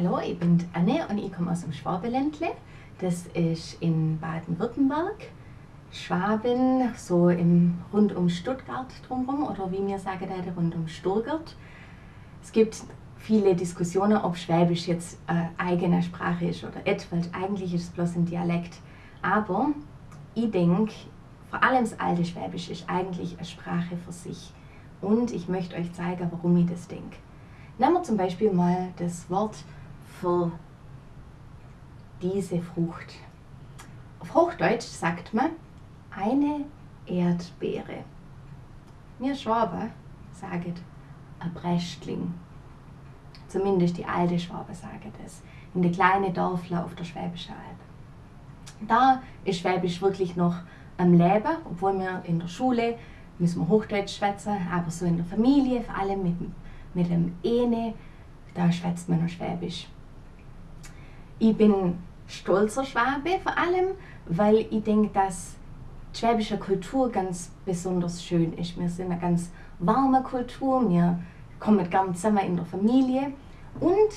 Hallo, ich bin Anne und ich komme aus dem Schwabeländle. Das ist in Baden-Württemberg. Schwaben, so im, rund um Stuttgart drumherum oder wie wir sagen, rund um Sturgart. Es gibt viele Diskussionen, ob Schwäbisch jetzt eine eigene Sprache ist oder weil eigentlich ist es bloß ein Dialekt. Aber ich denke, vor allem das alte Schwäbisch ist eigentlich eine Sprache für sich. Und ich möchte euch zeigen, warum ich das denke. Nehmen wir zum Beispiel mal das Wort für diese Frucht. Auf Hochdeutsch sagt man eine Erdbeere. Wir Schwaben sagen ein Brästling. Zumindest die alte Schwaben sagen das. In den kleinen Dörfler auf der Schwäbischen Alb. Da ist Schwäbisch wirklich noch am Leben, obwohl wir in der Schule müssen wir Hochdeutsch schwätzen, aber so in der Familie, vor allem mit, mit dem Ene, da schwätzt man noch Schwäbisch. Ich bin stolzer Schwabe vor allem, weil ich denke, dass die schwäbische Kultur ganz besonders schön ist. Wir sind eine ganz warme Kultur, wir kommen gern zusammen in der Familie und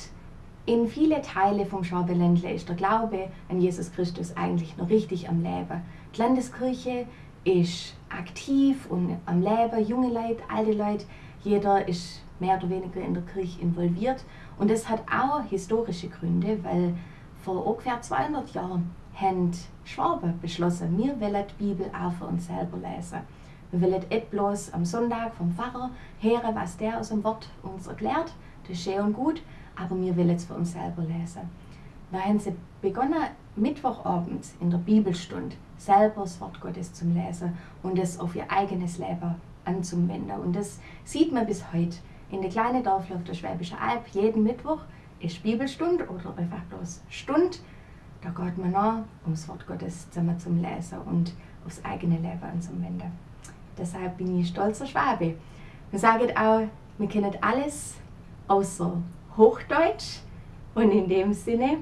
in viele Teile vom Schwabeländle ist der Glaube an Jesus Christus eigentlich noch richtig am Leben. Die Landeskirche ist aktiv und am Leben, junge Leute, alte Leute, jeder ist mehr oder weniger in der Kirche involviert. Und das hat auch historische Gründe, weil vor ungefähr 200 Jahren haben Schwaben beschlossen, wir wollen die Bibel auch für uns selber lesen. Wir wollen nicht bloß am Sonntag vom Pfarrer hören, was der aus dem Wort uns erklärt, das ist schön und gut, aber wir wollen es für uns selber lesen. Da haben sie begonnen, Mittwochabend in der Bibelstunde selber das Wort Gottes zu lesen und es auf ihr eigenes Leben anzuwenden. Und das sieht man bis heute. In der kleinen Dörfler auf der Schwäbischen Alb, jeden Mittwoch ist Bibelstunde oder einfach bloß Stunde. Da geht man nach, um das Wort Gottes zusammen zu lesen und aufs eigene Leben anzuwenden. Deshalb bin ich stolzer Schwabe. Wir sagen auch, wir kennen alles außer Hochdeutsch und in dem Sinne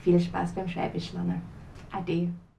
viel Spaß beim Schwäbisch lernen. Ade.